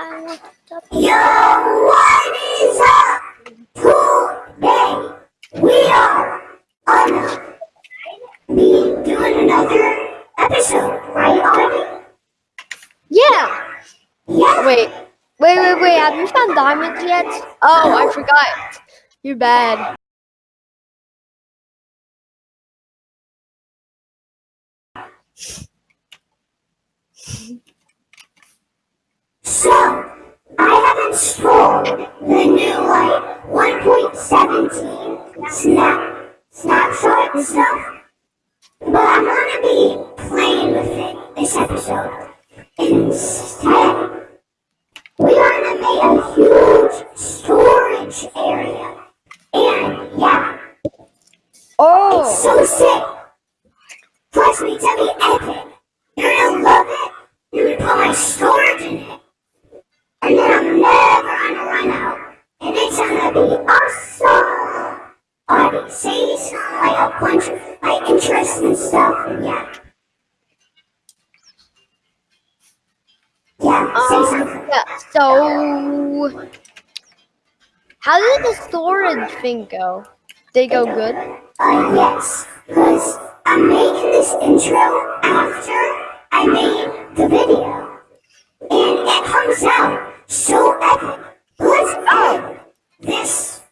I want to. Yo, what is up? Today we are gonna be doing another episode, right, Audie? Yeah. Yeah. Wait, wait, wait, wait. Have you found diamonds yet? Oh, I forgot. You're bad. So, Have the new like 1.17 snap snapshot stuff, but I'm gonna be playing with it this episode. Instead, we are gonna make a huge storage area, and yeah, Oh, it's so sick. Plus, it's gonna be epic. How did the storage thing go? They go good? Uh, yes, because I'm making this intro after I made the video. And it comes out so epic. Let's go this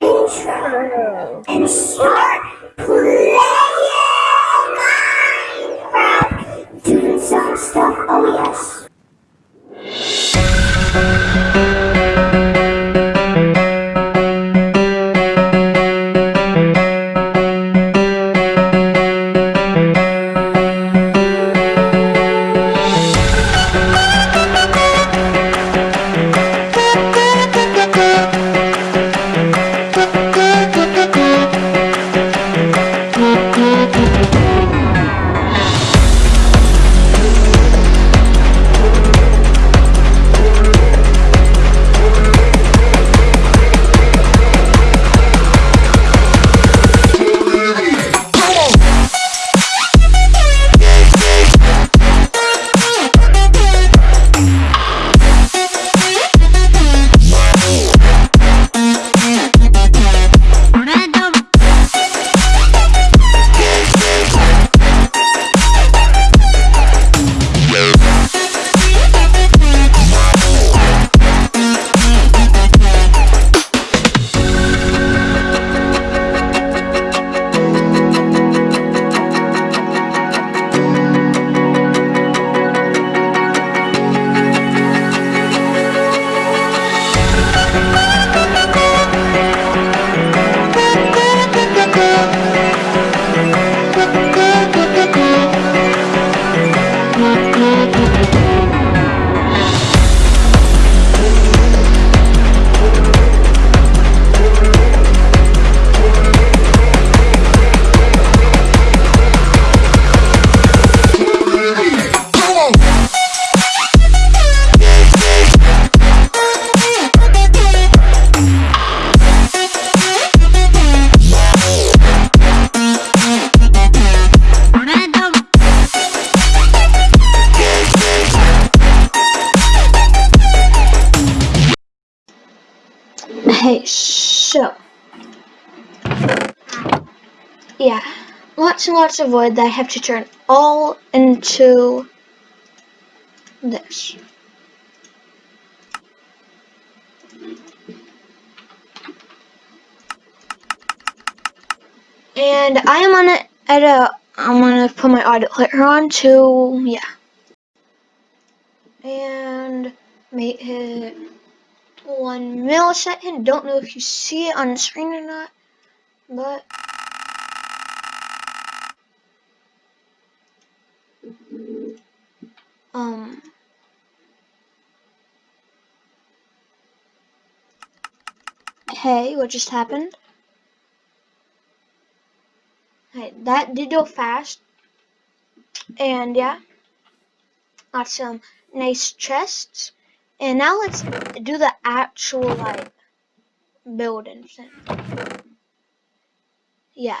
intro and start playing Minecraft. Doing some stuff, oh yes. Okay, yeah, lots and lots of wood that I have to turn all into this. And I am on it at a I'm gonna put my later on to yeah. And make it one millisecond. Don't know if you see it on the screen or not, but um hey, what just happened? Hey, that did go fast. And yeah, got some nice chests. And now let's do the actual like building thing. Yeah.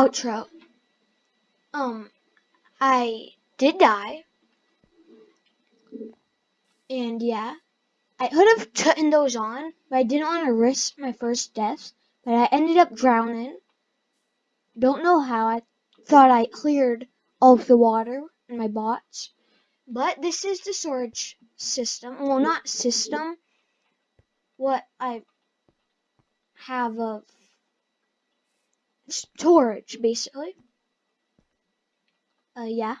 outro. Um, I did die. And yeah, I could have turned those on, but I didn't want to risk my first death. But I ended up drowning. Don't know how. I thought I cleared all of the water in my bots. But this is the storage system. Well, not system. What I have of storage, basically. Uh, yeah.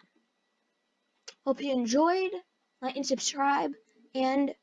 Hope you enjoyed. Like and subscribe. And